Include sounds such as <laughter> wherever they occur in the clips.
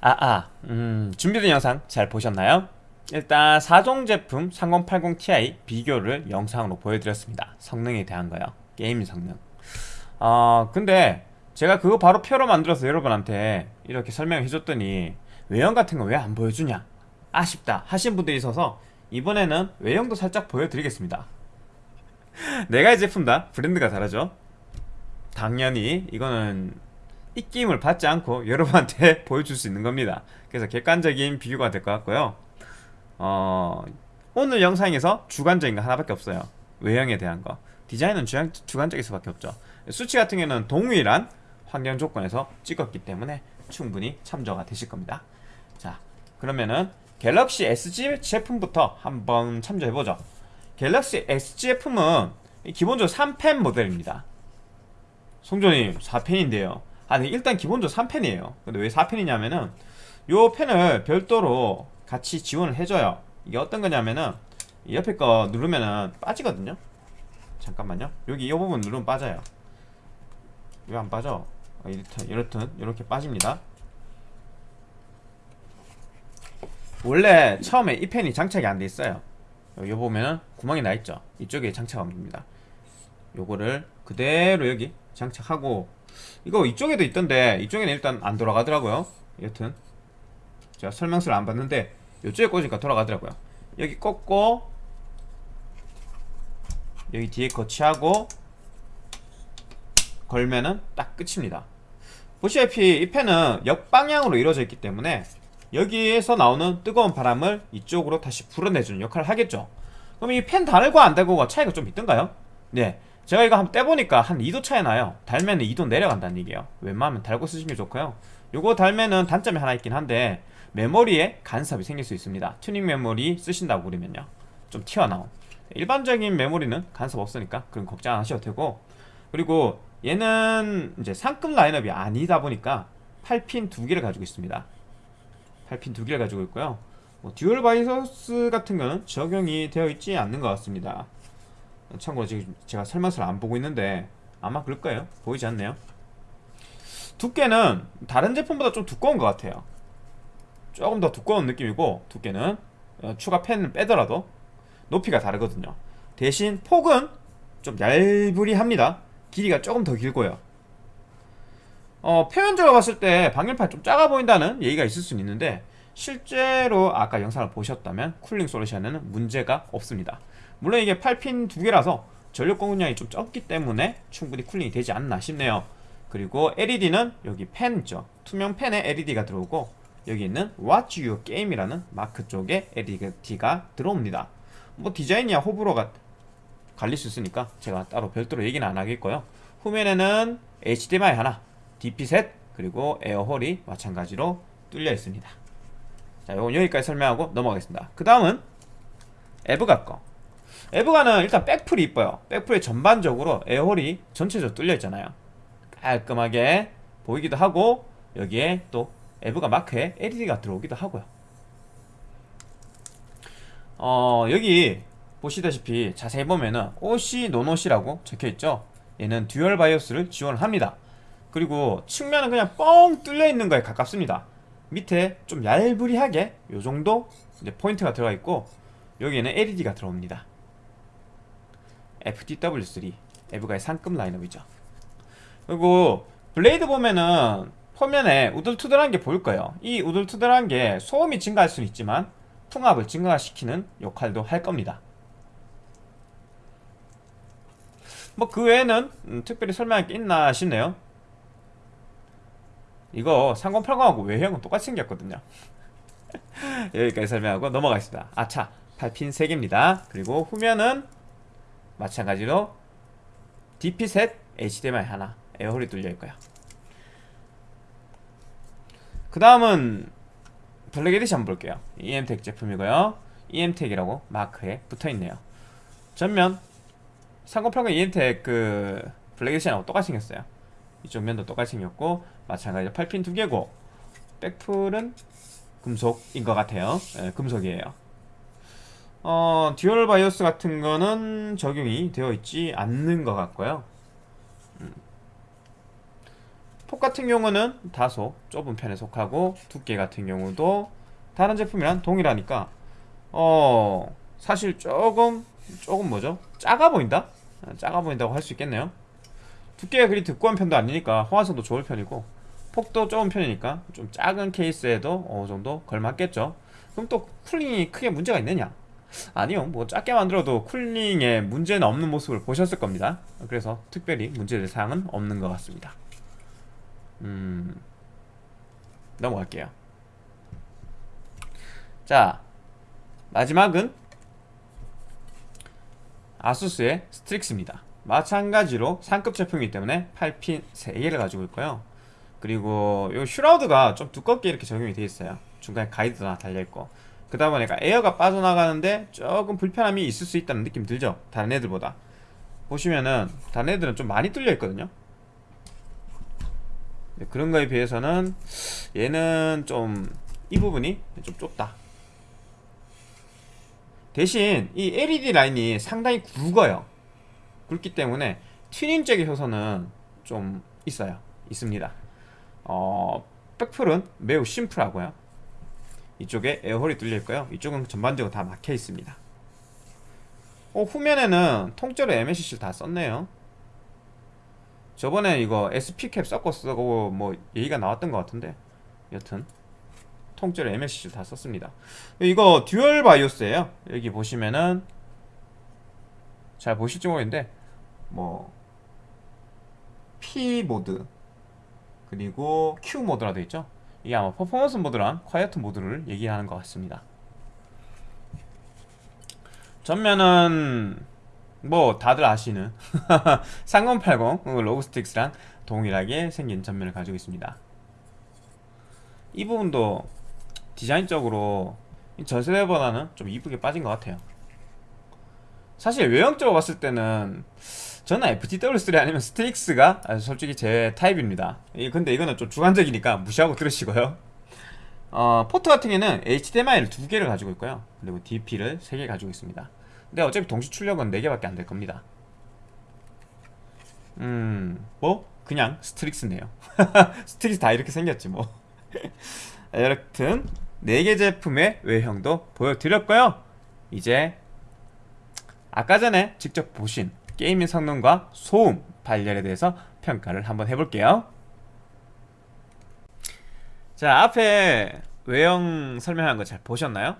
아, 아, 음, 준비된 영상 잘 보셨나요? 일단 4종 제품 3080ti 비교를 영상으로 보여드렸습니다. 성능에 대한 거요. 게임 성능. 어, 근데 제가 그거 바로 표로 만들어서 여러분한테 이렇게 설명해줬더니 외형 같은 거 왜 안 보여주냐? 아쉽다 하신 분들이 있어서 이번에는 외형도 살짝 보여드리겠습니다. <laughs> 내가 이 제품 다 브랜드가 다르죠? 당연히 이거는 입김을 받지 않고 <laughs> 여러분한테 <laughs> 보여줄 수 있는 겁니다. 그래서 객관적인 비교가 될 것 같고요. 어, 오늘 영상에서 주관적인 거 하나밖에 없어요. 외형에 대한 거. 디자인은 주관, 주관적일 수밖에 없죠. 수치 같은 경우는 동일한 환경 조건에서 찍었기 때문에 충분히 참조가 되실 겁니다. 자 그러면은 갤럭시 SG 제품부터 한번 참조해보죠. 갤럭시 SG 제품은 기본적으로 3펜 모델입니다. 송조님 4펜인데요 아니 일단 기본적으로 3펜이에요. 근데 왜 4펜이냐면은 요 펜을 별도로 같이 지원을 해줘요. 이게 어떤 거냐면은 옆에 거 누르면은 빠지거든요. 잠깐만요. 여기 이 부분 누르면 빠져요. 왜 안 빠져? 어, 이렇듯 이렇듯 이렇게 빠집니다. 원래 처음에 이 펜이 장착이 안 돼 있어요. 여기 보면은 구멍이 나 있죠. 이쪽에 장착하면 됩니다. 요거를 그대로 여기 장착하고 이거 이쪽에도 있던데 이쪽에는 일단 안 돌아가더라고요. 여튼. 제가 설명서를 안 봤는데 이쪽에 꽂으니까 돌아가더라고요. 여기 꽂고 여기 뒤에 거치하고 걸면은 딱 끝입니다. 보시다시피 이 펜은 역방향으로 이루어져 있기 때문에 여기에서 나오는 뜨거운 바람을 이쪽으로 다시 불어내주는 역할을 하겠죠. 그럼 이펜 달고 안 달고가 차이가 좀 있던가요? 네 제가 이거 한번 떼보니까 한 2도 차이 나요. 달면 2도 내려간다는 얘기예요. 웬만하면 달고 쓰시는 게 좋고요. 요거 달면은 단점이 하나 있긴 한데 메모리에 간섭이 생길 수 있습니다. 튜닝 메모리 쓰신다고 그러면요. 좀 튀어나온 일반적인 메모리는 간섭 없으니까 그런 걱정 안 하셔도 되고. 그리고 얘는 이제 상급 라인업이 아니다 보니까 8핀 두 개를 가지고 있습니다. 8핀 두 개를 가지고 있고요. 뭐 dual BIOS 같은 거는 적용이 되어 있지 않는 것 같습니다 참고로 지금 제가 설명서를 안 보고 있는데 아마 그럴 거예요. 보이지 않네요. 두께는 다른 제품보다 좀 두꺼운 것 같아요. 조금 더 두꺼운 느낌이고 두께는 어, 추가 팬을 빼더라도 높이가 다르거든요. 대신 폭은 좀 얄부리합니다. 길이가 조금 더 길고요. 어, 표면적으로 봤을 때 방열판 좀 작아 보인다는 얘기가 있을 수는 있는데 실제로 아까 영상을 보셨다면 cooling solution에는 문제가 없습니다 물론 이게 8핀 두 개라서 전력 공급량이 좀 적기 때문에 충분히 cooling이 되지 않나 싶네요. 그리고 LED는 여기 팬 있죠. 투명 팬에 LED가 들어오고 여기 있는 Watch Your Game이라는 마크 쪽에 LED가 들어옵니다. 뭐 디자인이야 호불호가 갈릴 수 있으니까 제가 따로 별도로 얘기는 안 하겠고요. 후면에는 HDMI 하나 DP 셋 그리고 에어홀이 마찬가지로 뚫려 있습니다. 자 요건 여기까지 설명하고 넘어가겠습니다. 그 다음은 에브가 거 에브가는 일단 백풀이 이뻐요. 백풀에 전반적으로 에어홀이 전체적으로 뚫려 있잖아요. 깔끔하게 보이기도 하고 여기에 또 에브가 마크에 LED가 들어오기도 하고요. 어 여기 보시다시피 자세히 보면은 OC 노노시라고 적혀있죠? 얘는 dual BIOS를 지원을 합니다. 그리고 측면은 그냥 뻥 뚫려 있는 거에 가깝습니다. 밑에 좀 얄부리하게 요정도 포인트가 들어가 있고 여기에는 LED가 들어옵니다 FTW3 에브가의 상급 라인업이죠. 그리고 blade 보면은 표면에 우들투들한 게 보일 거예요. 이 우들투들한 게 소음이 증가할 수는 있지만 풍압을 증가시키는 역할도 할 겁니다. 뭐 그 외에는 음, 특별히 설명할 게 있나 싶네요. 이거 3080하고 외형은 똑같이 생겼거든요. <laughs> 여기까지 설명하고 넘어가겠습니다. 아차 8핀 3개입니다. 그리고 후면은 마찬가지로 DP 셋 HDMI 하나 air hole이 뚫려있고요 그 다음은 Black Edition 볼게요. EM텍 제품이고요. EM텍이라고 마크에 붙어있네요. 전면 3080 EM텍 그 Black Edition하고 똑같이 생겼어요. 이쪽 면도 똑같이 생겼고 마찬가지로 8핀 두 개고 백플은 금속인 것 같아요. 네, 금속이에요 어, dual BIOS 같은 거는 적용이 되어 있지 않는 것 같고요. 음. 폭 같은 경우는 다소 좁은 편에 속하고 두께 같은 경우도 다른 제품이랑 동일하니까 어 사실 조금 조금 뭐죠? 작아 보인다? 아, 작아 보인다고 할 수 있겠네요. 두께가 그리 두꺼운 편도 아니니까 호환성도 좋을 편이고 폭도 좁은 편이니까 좀 작은 케이스에도 어느 정도 걸맞겠죠? 그럼 또 쿨링이 크게 문제가 있느냐 아니요 뭐 작게 만들어도 쿨링에 문제는 없는 모습을 보셨을 겁니다. 그래서 특별히 문제될 사항은 없는 것 같습니다. 음 넘어갈게요. 자 마지막은 아수스의 스트릭스입니다. 마찬가지로 상급 제품이기 때문에 8핀 3개를 가지고 있고요. 그리고 이 shroud가 좀 두껍게 이렇게 적용이 되어 있어요. 중간에 가이드도 하나 달려있고 그러다 보니까 에어가 빠져나가는데 조금 불편함이 있을 수 있다는 느낌 들죠? 다른 애들보다. 보시면은 다른 애들은 좀 많이 뚫려 있거든요. 네, 그런 거에 비해서는 얘는 좀 이 부분이 좀 좁다. 대신 이 LED 라인이 상당히 굵어요. 굵기 때문에 튜닝 쪽의 효소는 좀 있어요. 있습니다. 어, 백풀은 매우 심플하고요 이쪽에 에어홀이 뚫려 있고요. 이쪽은 전반적으로 다 막혀 있습니다. 어, 후면에는 통째로 MSC를 다 썼네요. 저번에 이거 SP캡 섞어 쓰고 뭐 얘기가 나왔던 것 같은데. 여튼 통째로 MSC를 다 썼습니다. 이거 dual BIOS예요. 여기 보시면은 잘 보실지 모르겠는데 뭐 P 모드 그리고 Q 모드라 되어 있죠 이게 아마 performance mode랑 quiet mode를 얘기하는 것 같습니다. 전면은 뭐 다들 아시는 <laughs> 3080 로그 스트릭스랑 동일하게 생긴 전면을 가지고 있습니다. 이 부분도 디자인적으로 전세대보다는 좀 이쁘게 빠진 것 같아요. 사실 외형적으로 봤을 때는 저는 FTW3 아니면 스트릭스가 솔직히 제 타입입니다. 근데 이거는 좀 주관적이니까 무시하고 들으시고요. 어, 포트 같은 경우는 HDMI를 두 개를 가지고 있고요. 그리고 DP를 세 개 가지고 있습니다. 근데 어차피 동시 출력은 4개밖에 안 될 겁니다. 음... 뭐? 그냥 스트릭스네요. <laughs> 스트릭스 다 이렇게 생겼지 뭐. <laughs> 여튼 4개 제품의 외형도 보여드렸고요. 이제 아까 전에 직접 보신 gaming 성능과 소음 발열에 대해서 평가를 한번 해볼게요. 자 앞에 외형 설명한 거 잘 보셨나요?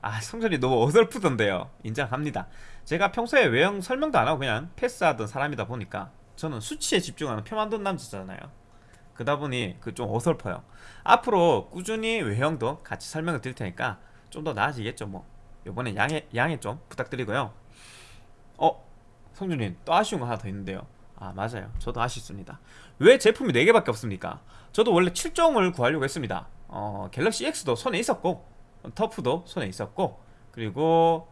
아 설명이 너무 어설프던데요. 인정합니다. 제가 평소에 외형 설명도 안하고 그냥 패스하던 사람이다 보니까 저는 수치에 집중하는 표 만든 남자잖아요. 그다 보니 그 좀 어설퍼요. 앞으로 꾸준히 외형도 같이 설명을 드릴 테니까 좀 더 나아지겠죠 뭐. 요번에 양해, 양해 좀 부탁드리고요. 어? 성준님 또 아쉬운 거 하나 더 있는데요. 아 맞아요. 저도 아쉽습니다. 왜 제품이 4개밖에 없습니까? 저도 원래 7종을 구하려고 했습니다. 어, 갤럭시 X도 손에 있었고 터프도 손에 있었고 그리고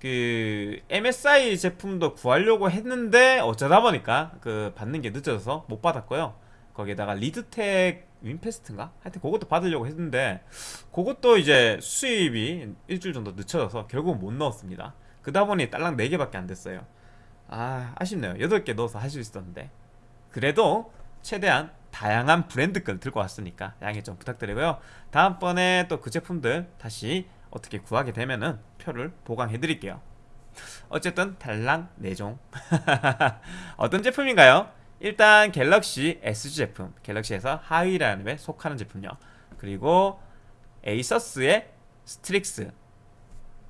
그 MSI 제품도 구하려고 했는데 어쩌다 보니까 그 받는 게 늦어져서 못 받았고요. 거기에다가 리드텍 윈페스트인가? 하여튼 그것도 받으려고 했는데 그것도 이제 수입이 일주일 정도 늦춰져서 결국은 못 넣었습니다. 그다 보니 딸랑 4개밖에 안 됐어요 아 아쉽네요. 8개 넣어서 할 수 있었는데. 그래도 최대한 다양한 브랜드 걸 들고 왔으니까 양해 좀 부탁드리고요. 다음번에 또 그 제품들 다시 어떻게 구하게 되면은 표를 보강해 드릴게요. 어쨌든 달랑 4종. <laughs> 어떤 제품인가요? 일단 갤럭시 SG 제품. 갤럭시에서 하위 라인업에 속하는 제품요. 그리고 에이서스의 스트릭스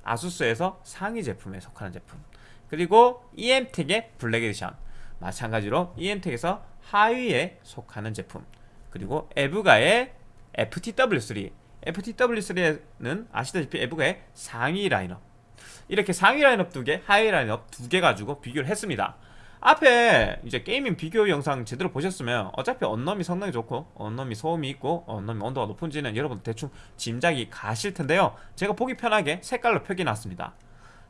아수스에서 상위 제품에 속하는 제품 그리고 EM텍의 Black Edition. 마찬가지로 EM텍에서 하위에 속하는 제품. 그리고 에브가의 FTW3 FTW3는 아시다시피 에브가의 상위 라인업. 이렇게 상위 라인업 두개 하위 라인업 두 개 가지고 비교를 했습니다. 앞에 이제 gaming 비교 영상 제대로 보셨으면 어차피 언넘이 성능이 좋고 언넘이 소음이 있고 언넘이 온도가 높은지는 여러분 대충 짐작이 가실 텐데요. 제가 보기 편하게 색깔로 표기해놨습니다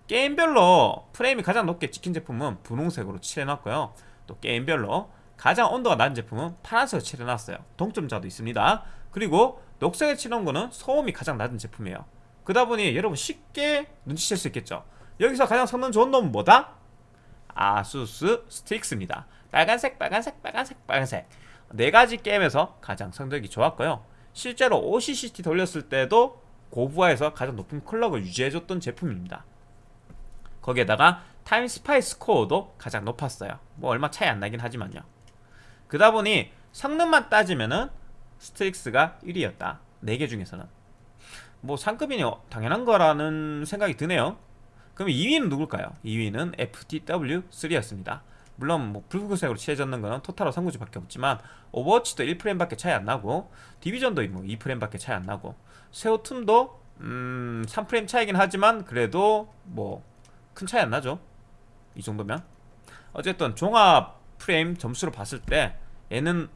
게임별로 프레임이 가장 높게 찍힌 제품은 분홍색으로 칠해놨고요. 또 게임별로 가장 온도가 낮은 제품은 파란색으로 칠해놨어요. 동점자도 있습니다. 그리고 녹색에 칠한 거는 소음이 가장 낮은 제품이에요. 그러다 보니 여러분 쉽게 눈치챌 수 있겠죠? 여기서 가장 성능 좋은 놈은 뭐다? 아수스 스틱스입니다. 빨간색 빨간색 빨간색 빨간색. 네 가지 게임에서 가장 성적이 좋았고요. 실제로 OCCT 돌렸을 때도 고부하에서 가장 높은 클럭을 유지해줬던 제품입니다. 거기에다가 타임 스파이 스코어도 가장 높았어요. 뭐 얼마 차이 안 나긴 하지만요. 그다 보니 성능만 따지면은 스트릭스가 1위였다. 4개 중에서는. 뭐 상급이니 당연한 거라는 생각이 드네요. 그럼 2위는 누굴까요? 2위는 FTW3였습니다. 물론 뭐 붉은색으로 칠해졌는 거는 토탈 워 삼국지밖에 없지만 오버워치도 1프레임밖에 차이 안 나고 디비전도 뭐 2프레임밖에 차이 안 나고 세오툼도 음 3프레임 차이긴 하지만 그래도 뭐 큰 차이 안 나죠. 이 정도면. 어쨌든 종합 프레임 점수로 봤을 때 얘는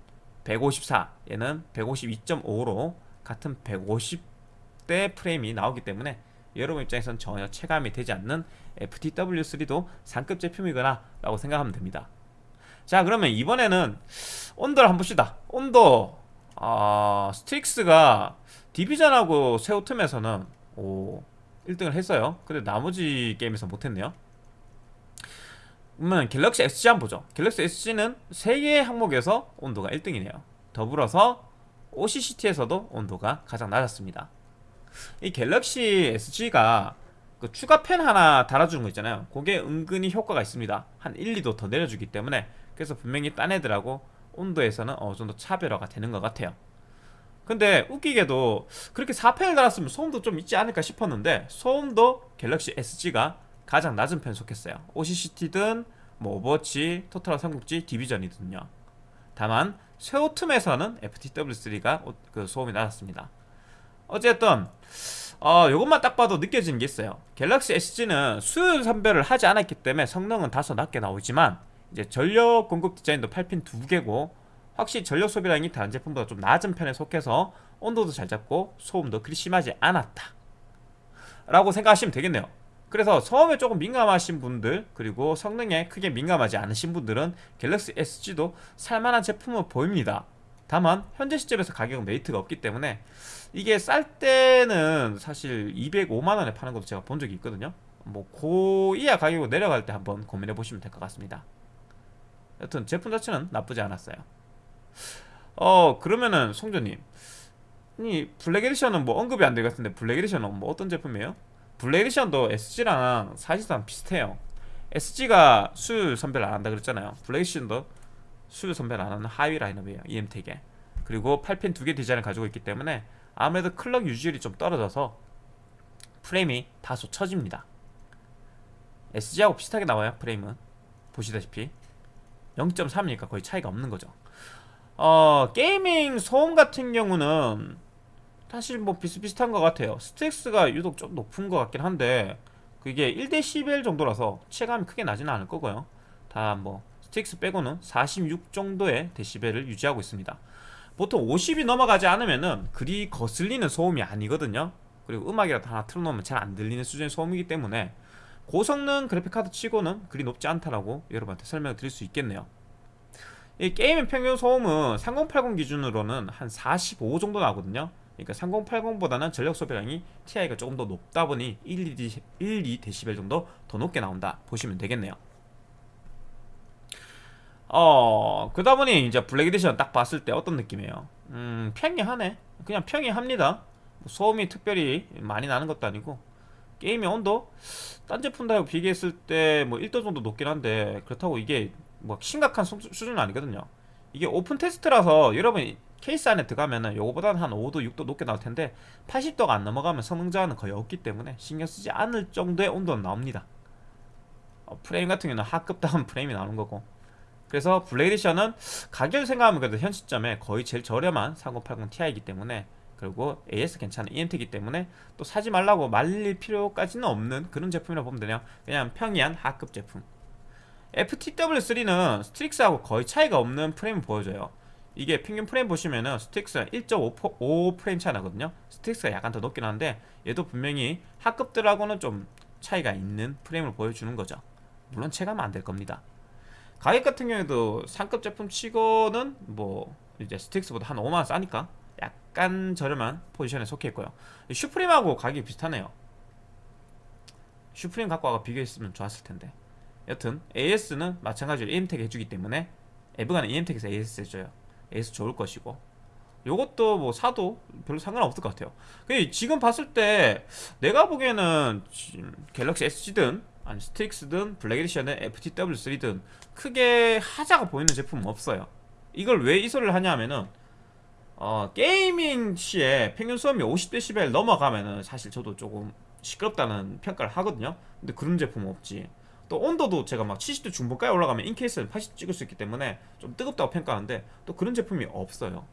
154 얘는 152.5로 같은 150대 프레임이 나오기 때문에 여러분 입장에선 전혀 체감이 되지 않는 FTW3도 상급 제품이거나 라고 생각하면 됩니다. 자 그러면 이번에는 온도를 한번 봅시다. 온도. 어, STRIX가 Division하고 섀오툼에서는 오 1등을 했어요. 근데 나머지 게임에서 못했네요. 그러면 갤럭시 SG 한번 보죠. 갤럭시 SG는 3개의 항목에서 온도가 1등이네요. 더불어서 OCCT에서도 온도가 가장 낮았습니다. 이 갤럭시 SG가 그 추가 팬 하나 달아주는 거 있잖아요. 그게 은근히 효과가 있습니다. 한 1, 2도 더 내려주기 때문에 그래서 분명히 딴 애들하고 온도에서는 어느 정도 차별화가 되는 것 같아요 근데 웃기게도 그렇게 4팬을 달았으면 소음도 좀 있지 않을까 싶었는데 소음도 갤럭시 SG가 가장 낮은 편에 속했어요. OCCT든 뭐 Overwatch, Total 삼국지, Division이든요. 다만 섀오툼에서는 FTW3가 그 소음이 낮았습니다. 어쨌든 어, 요것만 딱 봐도 느껴지는 게 있어요. 갤럭시 SG는 수율 선별을 하지 않았기 때문에 성능은 다소 낮게 나오지만 이제 전력 공급 디자인도 8핀 2개고 확실히 전력 소비량이 다른 제품보다 좀 낮은 편에 속해서 온도도 잘 잡고 소음도 그리 심하지 않았다. 라고 생각하시면 되겠네요. 그래서 소음에 조금 민감하신 분들 그리고 성능에 크게 민감하지 않으신 분들은 갤럭시 SG도 살만한 제품은 보입니다. 다만 현재 시점에서 가격은 메리트가 없기 때문에 이게 쌀 때는 사실 205만원에 파는 것도 제가 본 적이 있거든요. 뭐 고 이하 가격으로 내려갈 때 한번 고민해 보시면 될 것 같습니다. 여튼 제품 자체는 나쁘지 않았어요 어 그러면은 송조님 이 Black Edition은 뭐 언급이 안 될 것 같은데 Black Edition은 뭐 어떤 제품이에요? 블랙 에디션도 SG랑 사실상 비슷해요. SG가 수율 선별 안 한다 그랬잖아요. Black Edition도 수율 선별 안 하는 하위 라인업이에요 EM텍에. 그리고 8핀 두 개 디자인을 가지고 있기 때문에 아무래도 clock 유지율이 좀 떨어져서 프레임이 다소 처집니다. SG하고 비슷하게 나와요 프레임은. 보시다시피. 0.3이니까 거의 차이가 없는 거죠 어 gaming 소음 같은 경우는 사실 뭐 비슷비슷한 것 같아요. STRIX가 유독 좀 높은 것 같긴 한데 그게 1대11 정도라서 체감이 크게 나지는 않을 거고요. 다 뭐 STRIX 빼고는 46 정도의 데시벨을 유지하고 있습니다. 보통 50이 넘어가지 않으면은 그리 거슬리는 소음이 아니거든요. 그리고 음악이라도 하나 틀어놓으면 잘 안 들리는 수준의 소음이기 때문에 고성능 그래픽카드 치고는 그리 높지 않다라고 여러분한테 설명을 드릴 수 있겠네요 이 게임의 평균 소음은 3080 기준으로는 한 45 정도 나거든요. 그러니까 3080보다는 전력 소비량이 TI가 조금 더 높다 보니 1, 2, 1, 2dB 정도 더 높게 나온다 보시면 되겠네요. 어 그러다 보니 이제 Black Edition 딱 봤을 때 어떤 느낌이에요? 음 평이하네. 그냥 평이합니다. 소음이 특별히 많이 나는 것도 아니고 게임의 온도? 딴 제품들하고 비교했을 때 뭐 1도 정도 높긴 한데 그렇다고 이게 뭐 심각한 수, 수준은 아니거든요. 이게 오픈 테스트라서 여러분이 케이스 안에 들어가면은 요거보다는 한 5도 6도 높게 나올 텐데 80도가 안 넘어가면 성능 저하는 거의 없기 때문에 신경 쓰지 않을 정도의 온도는 나옵니다. 어, 프레임 같은 경우는 하급 다운 <laughs> 프레임이 나오는 거고. 그래서 Black Edition은 가격을 생각하면 그래도 현 시점에 거의 제일 저렴한 3080 Ti이기 때문에 그리고 AS 괜찮은 EM텍이기 때문에 또 사지 말라고 말릴 필요까지는 없는 그런 제품이라 보면 되네요. 그냥 평이한 하급 제품 FTW3는 STRIX하고 거의 차이가 없는 프레임을 보여줘요. 이게 평균 프레임 보시면은 STRIX가 1.5 프레임 차이 나거든요. STRIX가 약간 더 높긴 한데 얘도 분명히 하급들하고는 좀 차이가 있는 프레임을 보여주는 거죠. 물론 체감은 안 될 겁니다. 가격 같은 경우에도 상급 제품 치고는 뭐 이제 스틱스보다 한 5만원 싸니까 약간 저렴한 포지션에 속해 있고요. 슈프림하고 가격이 비슷하네요. 슈프림 갖고 와가 비교했으면 좋았을 텐데 여튼 AS는 마찬가지로 EM텍 해주기 때문에 에브가는 EM텍에서 AS 해줘요. AS 좋을 것이고. 요것도 뭐 사도 별로 상관없을 것 같아요. 근데 지금 봤을 때 내가 보기에는 갤럭시 SG든 아니 STRIX든 Black Edition의 FTW3든 크게 하자가 보이는 제품은 없어요. 이걸 왜 이 소리를 하냐면은 어, gaming 시에 평균 소음이 50dB 넘어가면은 사실 저도 조금 시끄럽다는 평가를 하거든요. 근데 그런 제품은 없지 또 온도도 제가 막 70도 중반까지 올라가면 in-case는 80 찍을 수 있기 때문에 좀 뜨겁다고 평가하는데 또 그런 제품이 없어요.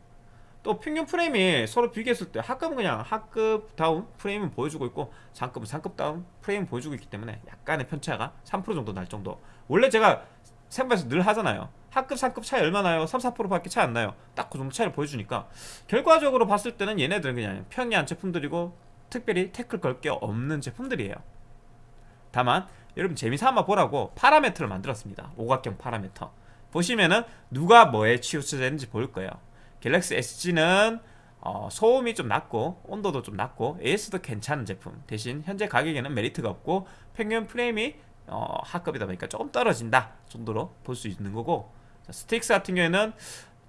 또 평균 프레임이 서로 비교했을 때 하급은 그냥 하급 다운 프레임은 보여주고 있고 상급은 상급 다운 프레임은 보여주고 있기 때문에 약간의 편차가 3% 정도 날 정도. 원래 제가 생방에서 늘 하잖아요. 하급 상급 차이 얼마나 나요? 3, 4%밖에 차이 안 나요. 딱 그 정도 차이를 보여주니까 결과적으로 봤을 때는 얘네들은 그냥 평이한 제품들이고 특별히 태클 걸 게 없는 제품들이에요. 다만 여러분 재미삼아 보라고 파라메터를 만들었습니다. 오각형 파라메터. 보시면은 누가 뭐에 치우쳐졌는지 보일 거예요. 갤럭시 SG는 어, 소음이 좀 낮고 온도도 좀 낮고 AS도 괜찮은 제품. 대신 현재 가격에는 메리트가 없고 평균 프레임이 어, 하급이다 보니까 조금 떨어진다 정도로 볼 수 있는 거고. 자, STRIX 같은 경우에는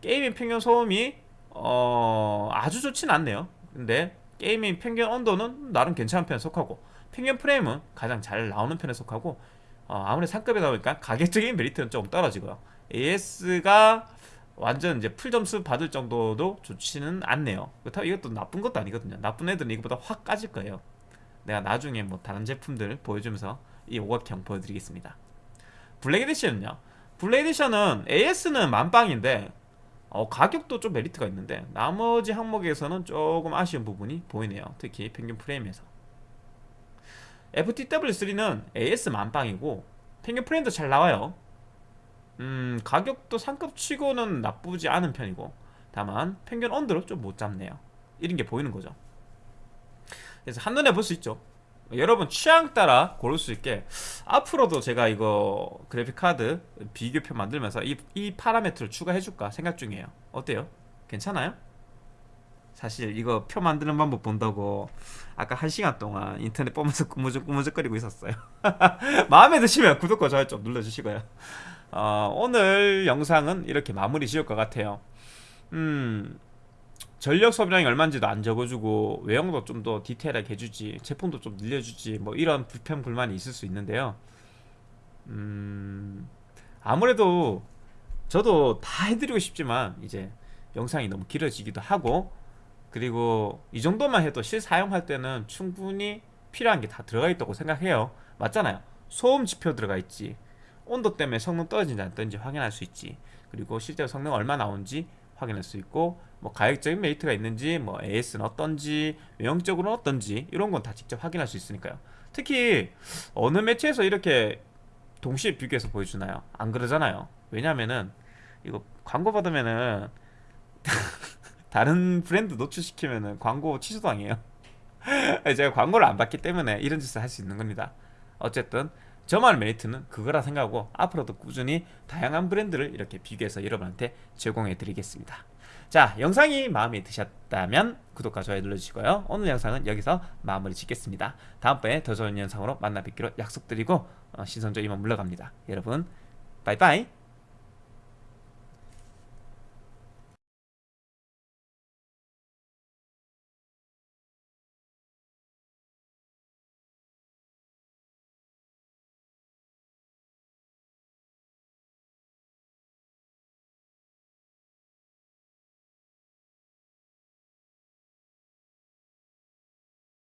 gaming 평균 소음이 어, 아주 좋진 않네요. 근데 gaming 평균 온도는 나름 괜찮은 편에 속하고 평균 프레임은 가장 잘 나오는 편에 속하고 어, 아무래도 상급이다 보니까 가격적인 메리트는 조금 떨어지고요 AS가 완전 이제 full 점수 받을 정도도 좋지는 않네요. 그렇다고 이것도 나쁜 것도 아니거든요. 나쁜 애들은 이거보다 확 까질 거예요. 내가 나중에 뭐 다른 제품들 보여주면서 이 오각형 보여드리겠습니다. Black Edition은요. Black Edition은 AS는 만빵인데 어, 가격도 좀 메리트가 있는데 나머지 항목에서는 조금 아쉬운 부분이 보이네요. 특히 평균 프레임에서. FTW3는 AS 만빵이고 평균 프레임도 잘 나와요. 음, 가격도 상급 치고는 나쁘지 않은 편이고 다만 평균 언더로 좀못 잡네요 이런 게 보이는 거죠 그래서 한눈에 볼 수 있죠 여러분 취향 따라 고를 수 있게 앞으로도 제가 이거 그래픽카드 비교표 만들면서 이, 이 파라메트를 추가해 줄까 생각 중이에요 어때요? 괜찮아요? 사실 이거 표 만드는 방법 본다고 아까 한 시간 동안 인터넷 보면서 꾸무적 꾸무적거리고 있었어요. <laughs> 마음에 드시면 구독과 좋아요 좀 눌러주시고요. 어, 오늘 영상은 이렇게 마무리 지을 것 같아요. 음 전력 소비량이 얼마인지도 안 적어주고 외형도 좀 더 디테일하게 해주지 제품도 좀 늘려주지 뭐 이런 불편 불만이 있을 수 있는데요. 음 아무래도 저도 다 해드리고 싶지만 이제 영상이 너무 길어지기도 하고 그리고 이 정도만 해도 실사용할 때는 충분히 필요한 게 다 들어가 있다고 생각해요. 맞잖아요. 소음 지표 들어가 있지. 온도 때문에 성능 떨어진지 안 떨어진지 확인할 수 있지. 그리고 실제로 성능 얼마 나오는지 확인할 수 있고 뭐 가격적인 메리트가 있는지 뭐 AS는 어떤지 외형적으로는 어떤지 이런 건 다 직접 확인할 수 있으니까요. 특히 어느 매체에서 이렇게 동시에 비교해서 보여주나요? 안 그러잖아요. 왜냐면은 이거 광고 받으면은 <laughs> 다른 브랜드 노출시키면은 광고 취소당해요. <laughs> 제가 광고를 안 받기 때문에 이런 짓을 할 수 있는 겁니다. 어쨌든 저만의 메리트는 그거라 생각하고 앞으로도 꾸준히 다양한 브랜드를 이렇게 비교해서 여러분한테 제공해 드리겠습니다. 자 영상이 마음에 드셨다면 구독과 좋아요 눌러주시고요. 오늘 영상은 여기서 마무리 짓겠습니다. 다음번에 더 좋은 영상으로 만나 뵙기로 약속드리고 어, 신선조 이만 물러갑니다. 여러분 빠이빠이